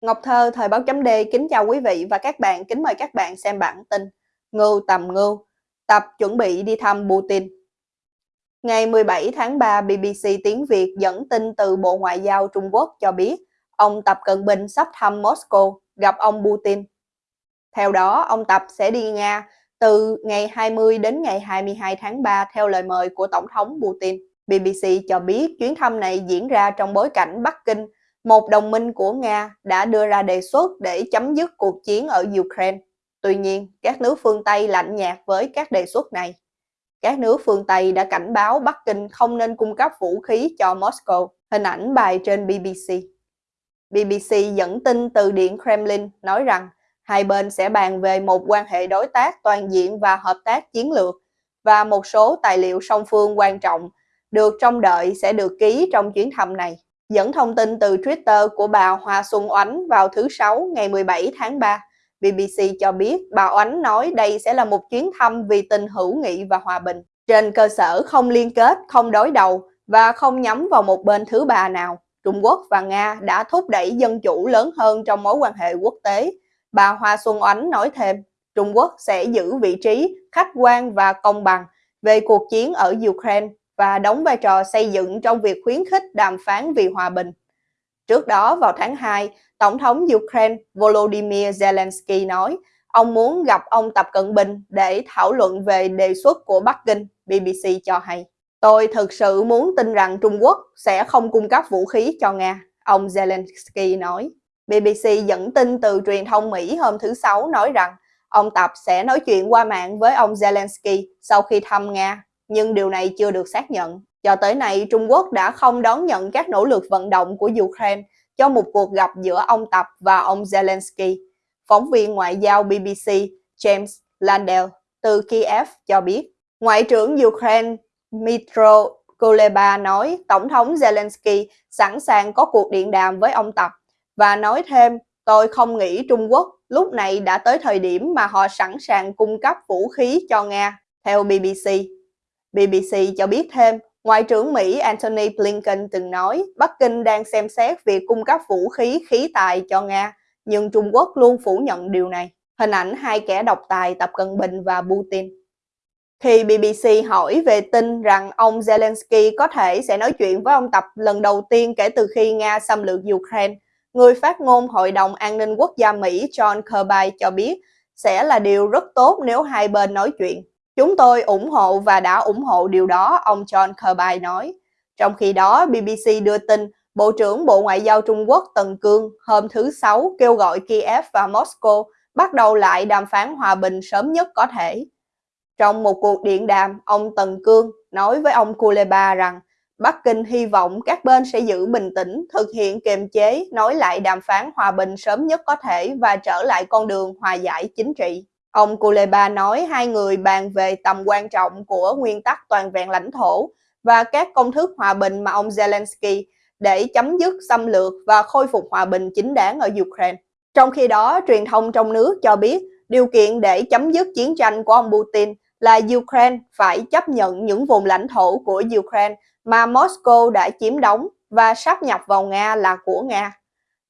Ngọc Thơ, Thời báo chấm D kính chào quý vị và các bạn, kính mời các bạn xem bản tin Ngưu tầm ngưu, tập chuẩn bị đi thăm Putin. Ngày 17 tháng 3, BBC tiếng Việt dẫn tin từ Bộ Ngoại giao Trung Quốc cho biết ông Tập Cận Bình sắp thăm Moscow gặp ông Putin. Theo đó, ông Tập sẽ đi Nga từ ngày 20 đến ngày 22 tháng 3 theo lời mời của Tổng thống Putin. BBC cho biết chuyến thăm này diễn ra trong bối cảnh Bắc Kinh một đồng minh của Nga đã đưa ra đề xuất để chấm dứt cuộc chiến ở Ukraine. Tuy nhiên, các nước phương Tây lạnh nhạt với các đề xuất này. Các nước phương Tây đã cảnh báo Bắc Kinh không nên cung cấp vũ khí cho Moscow. Hình ảnh bài trên BBC. BBC dẫn tin từ Điện Kremlin nói rằng hai bên sẽ bàn về một quan hệ đối tác toàn diện và hợp tác chiến lược và một số tài liệu song phương quan trọng được trông đợi sẽ được ký trong chuyến thăm này. Dẫn thông tin từ Twitter của bà Hoa Xuân Oánh vào thứ Sáu ngày 17 tháng 3, BBC cho biết bà Oánh nói đây sẽ là một chuyến thăm vì tình hữu nghị và hòa bình, trên cơ sở không liên kết, không đối đầu và không nhắm vào một bên thứ ba nào. Trung Quốc và Nga đã thúc đẩy dân chủ lớn hơn trong mối quan hệ quốc tế. Bà Hoa Xuân Oánh nói thêm, Trung Quốc sẽ giữ vị trí khách quan và công bằng về cuộc chiến ở Ukraine và đóng vai trò xây dựng trong việc khuyến khích đàm phán vì hòa bình. Trước đó vào tháng 2, Tổng thống Ukraine Volodymyr Zelensky nói ông muốn gặp ông Tập Cận Bình để thảo luận về đề xuất của Bắc Kinh, BBC cho hay. Tôi thực sự muốn tin rằng Trung Quốc sẽ không cung cấp vũ khí cho Nga, ông Zelensky nói. BBC dẫn tin từ truyền thông Mỹ hôm thứ Sáu nói rằng ông Tập sẽ nói chuyện qua mạng với ông Zelensky sau khi thăm Nga nhưng điều này chưa được xác nhận. Cho tới nay, Trung Quốc đã không đón nhận các nỗ lực vận động của Ukraine cho một cuộc gặp giữa ông Tập và ông Zelensky. Phóng viên ngoại giao BBC James Landell từ Kiev cho biết, Ngoại trưởng Ukraine Mitro Kuleba nói Tổng thống Zelensky sẵn sàng có cuộc điện đàm với ông Tập và nói thêm tôi không nghĩ Trung Quốc lúc này đã tới thời điểm mà họ sẵn sàng cung cấp vũ khí cho Nga. Theo BBC, BBC cho biết thêm, Ngoại trưởng Mỹ Antony Blinken từng nói Bắc Kinh đang xem xét việc cung cấp vũ khí khí tài cho Nga, nhưng Trung Quốc luôn phủ nhận điều này. Hình ảnh hai kẻ độc tài Tập Cận Bình và Putin. Khi BBC hỏi về tin rằng ông Zelensky có thể sẽ nói chuyện với ông Tập lần đầu tiên kể từ khi Nga xâm lược Ukraine, người phát ngôn Hội đồng An ninh Quốc gia Mỹ John Kirby cho biết sẽ là điều rất tốt nếu hai bên nói chuyện. Chúng tôi ủng hộ và đã ủng hộ điều đó, ông John Kirby nói. Trong khi đó, BBC đưa tin Bộ trưởng Bộ Ngoại giao Trung Quốc Tần Cương hôm thứ Sáu kêu gọi Kiev và Moscow bắt đầu lại đàm phán hòa bình sớm nhất có thể. Trong một cuộc điện đàm, ông Tần Cương nói với ông Kuleba rằng Bắc Kinh hy vọng các bên sẽ giữ bình tĩnh, thực hiện kiềm chế, nói lại đàm phán hòa bình sớm nhất có thể và trở lại con đường hòa giải chính trị. Ông Kuleba nói hai người bàn về tầm quan trọng của nguyên tắc toàn vẹn lãnh thổ và các công thức hòa bình mà ông Zelensky để chấm dứt xâm lược và khôi phục hòa bình chính đáng ở Ukraine. Trong khi đó, truyền thông trong nước cho biết điều kiện để chấm dứt chiến tranh của ông Putin là Ukraine phải chấp nhận những vùng lãnh thổ của Ukraine mà Moscow đã chiếm đóng và sắp nhập vào Nga là của Nga.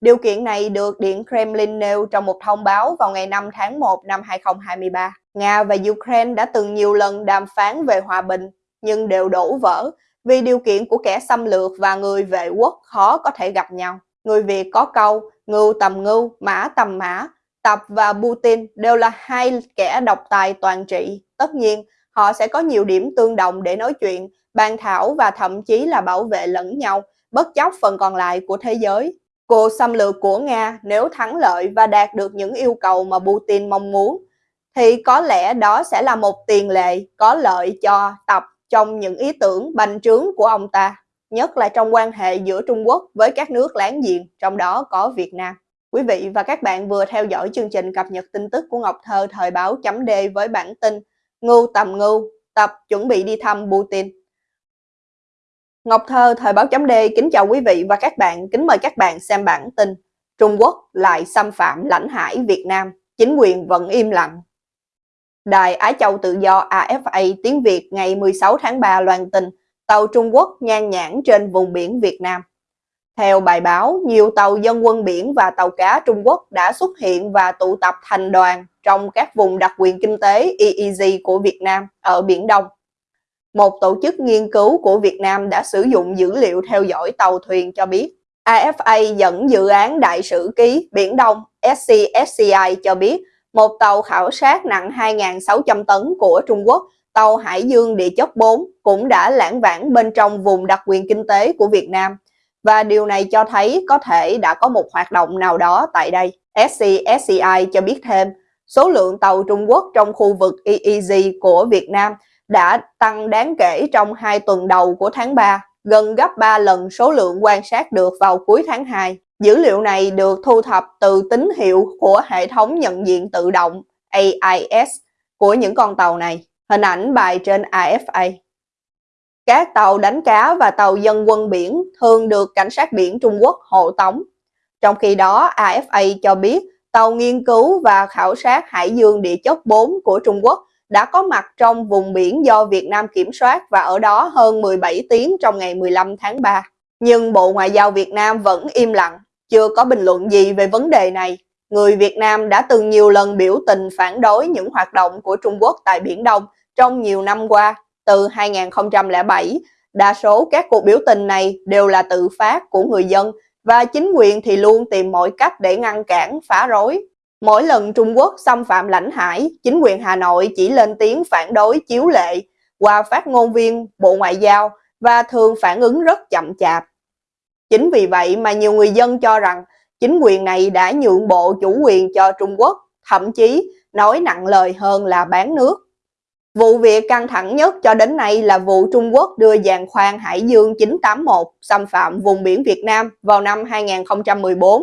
Điều kiện này được Điện Kremlin nêu trong một thông báo vào ngày 5 tháng 1 năm 2023. Nga và Ukraine đã từng nhiều lần đàm phán về hòa bình, nhưng đều đổ vỡ vì điều kiện của kẻ xâm lược và người vệ quốc khó có thể gặp nhau. Người Việt có câu ngưu tầm ngưu, mã tầm mã, Tập và Putin đều là hai kẻ độc tài toàn trị. Tất nhiên, họ sẽ có nhiều điểm tương đồng để nói chuyện, bàn thảo và thậm chí là bảo vệ lẫn nhau, bất chấp phần còn lại của thế giới. Cuộc xâm lược của Nga nếu thắng lợi và đạt được những yêu cầu mà Putin mong muốn, thì có lẽ đó sẽ là một tiền lệ có lợi cho Tập trong những ý tưởng bành trướng của ông ta, nhất là trong quan hệ giữa Trung Quốc với các nước láng giềng, trong đó có Việt Nam. Quý vị và các bạn vừa theo dõi chương trình cập nhật tin tức của Ngọc Thơ thời báo chấm D với bản tin Ngưu tầm ngưu, Tập chuẩn bị đi thăm Putin. Ngọc Thơ, Thời báo chấm D kính chào quý vị và các bạn, kính mời các bạn xem bản tin Trung Quốc lại xâm phạm lãnh hải Việt Nam, chính quyền vẫn im lặng. Đài Á Châu Tự do AFA tiếng Việt ngày 16 tháng 3 loan tin tàu Trung Quốc nhan nhãn trên vùng biển Việt Nam. Theo bài báo, nhiều tàu dân quân biển và tàu cá Trung Quốc đã xuất hiện và tụ tập thành đoàn trong các vùng đặc quyền kinh tế EEZ của Việt Nam ở Biển Đông. Một tổ chức nghiên cứu của Việt Nam đã sử dụng dữ liệu theo dõi tàu thuyền cho biết AFA dẫn dự án đại sử ký Biển Đông SCSCI cho biết một tàu khảo sát nặng 2.600 tấn của Trung Quốc, tàu Hải Dương địa chất 4 cũng đã lãng vãng bên trong vùng đặc quyền kinh tế của Việt Nam và điều này cho thấy có thể đã có một hoạt động nào đó tại đây. SCSCI cho biết thêm, số lượng tàu Trung Quốc trong khu vực EEZ của Việt Nam đã tăng đáng kể trong hai tuần đầu của tháng 3, gần gấp 3 lần số lượng quan sát được vào cuối tháng 2. Dữ liệu này được thu thập từ tín hiệu của hệ thống nhận diện tự động AIS của những con tàu này. Hình ảnh bài trên AFA. Các tàu đánh cá và tàu dân quân biển thường được cảnh sát biển Trung Quốc hộ tống. Trong khi đó, AFA cho biết tàu nghiên cứu và khảo sát Hải dương địa chất 4 của Trung Quốc đã có mặt trong vùng biển do Việt Nam kiểm soát và ở đó hơn 17 tiếng trong ngày 15 tháng 3. Nhưng Bộ Ngoại giao Việt Nam vẫn im lặng, chưa có bình luận gì về vấn đề này. Người Việt Nam đã từng nhiều lần biểu tình phản đối những hoạt động của Trung Quốc tại Biển Đông trong nhiều năm qua từ 2007, đa số các cuộc biểu tình này đều là tự phát của người dân và chính quyền thì luôn tìm mọi cách để ngăn cản, phá rối. Mỗi lần Trung Quốc xâm phạm lãnh hải, chính quyền Hà Nội chỉ lên tiếng phản đối chiếu lệ qua phát ngôn viên Bộ Ngoại giao và thường phản ứng rất chậm chạp. Chính vì vậy mà nhiều người dân cho rằng chính quyền này đã nhượng bộ chủ quyền cho Trung Quốc, thậm chí nói nặng lời hơn là bán nước. Vụ việc căng thẳng nhất cho đến nay là vụ Trung Quốc đưa giàn khoan Hải Dương 981 xâm phạm vùng biển Việt Nam vào năm 2014.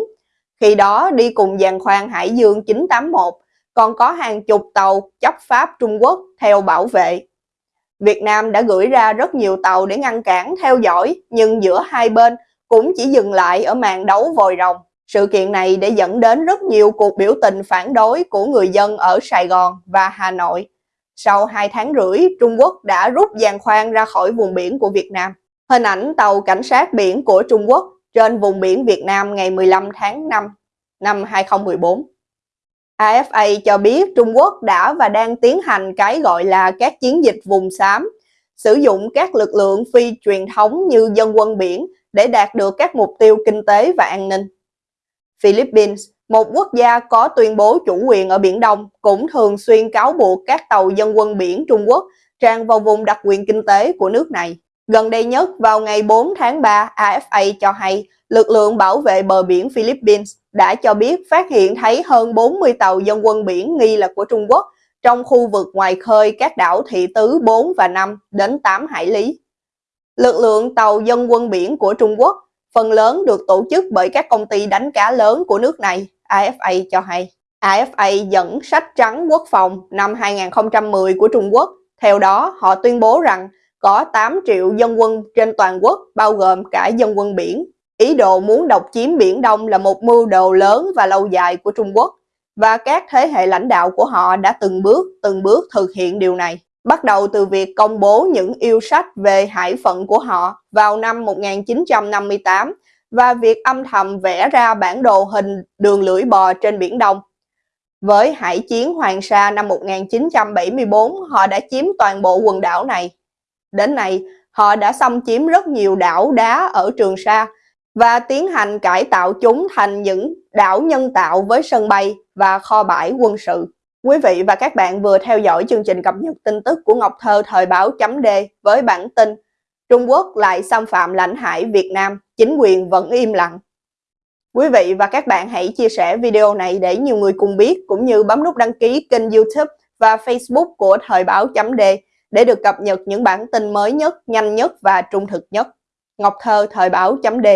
Khi đó đi cùng giàn khoan Hải Dương 981 còn có hàng chục tàu chấp pháp Trung Quốc theo bảo vệ. Việt Nam đã gửi ra rất nhiều tàu để ngăn cản theo dõi nhưng giữa hai bên cũng chỉ dừng lại ở màn đấu vòi rồng. Sự kiện này đã dẫn đến rất nhiều cuộc biểu tình phản đối của người dân ở Sài Gòn và Hà Nội sau 2 tháng rưỡi, Trung Quốc đã rút giàn khoan ra khỏi vùng biển của Việt Nam. Hình ảnh tàu cảnh sát biển của Trung Quốc trên vùng biển Việt Nam ngày 15 tháng 5 năm 2014. AFA cho biết Trung Quốc đã và đang tiến hành cái gọi là các chiến dịch vùng xám, sử dụng các lực lượng phi truyền thống như dân quân biển để đạt được các mục tiêu kinh tế và an ninh. Philippines một quốc gia có tuyên bố chủ quyền ở Biển Đông cũng thường xuyên cáo buộc các tàu dân quân biển Trung Quốc tràn vào vùng đặc quyền kinh tế của nước này. Gần đây nhất, vào ngày 4 tháng 3, AFA cho hay lực lượng bảo vệ bờ biển Philippines đã cho biết phát hiện thấy hơn 40 tàu dân quân biển nghi là của Trung Quốc trong khu vực ngoài khơi các đảo Thị Tứ 4 và 5 đến 8 hải lý. Lực lượng tàu dân quân biển của Trung Quốc phần lớn được tổ chức bởi các công ty đánh cá lớn của nước này AFA cho hay. AFA dẫn sách trắng quốc phòng năm 2010 của Trung Quốc. Theo đó, họ tuyên bố rằng có 8 triệu dân quân trên toàn quốc, bao gồm cả dân quân biển. Ý đồ muốn độc chiếm Biển Đông là một mưu đồ lớn và lâu dài của Trung Quốc, và các thế hệ lãnh đạo của họ đã từng bước, từng bước thực hiện điều này. Bắt đầu từ việc công bố những yêu sách về hải phận của họ vào năm 1958 và việc âm thầm vẽ ra bản đồ hình đường lưỡi bò trên Biển Đông. Với hải chiến Hoàng Sa năm 1974, họ đã chiếm toàn bộ quần đảo này. Đến nay, họ đã xâm chiếm rất nhiều đảo đá ở Trường Sa và tiến hành cải tạo chúng thành những đảo nhân tạo với sân bay và kho bãi quân sự. Quý vị và các bạn vừa theo dõi chương trình cập nhật tin tức của Ngọc Thơ thời báo chấm D với bản tin Trung Quốc lại xâm phạm lãnh hải Việt Nam, chính quyền vẫn im lặng. Quý vị và các bạn hãy chia sẻ video này để nhiều người cùng biết, cũng như bấm nút đăng ký kênh youtube và facebook của Thời báo chấm D để được cập nhật những bản tin mới nhất, nhanh nhất và trung thực nhất. Ngọc Thơ Thời báo chấm D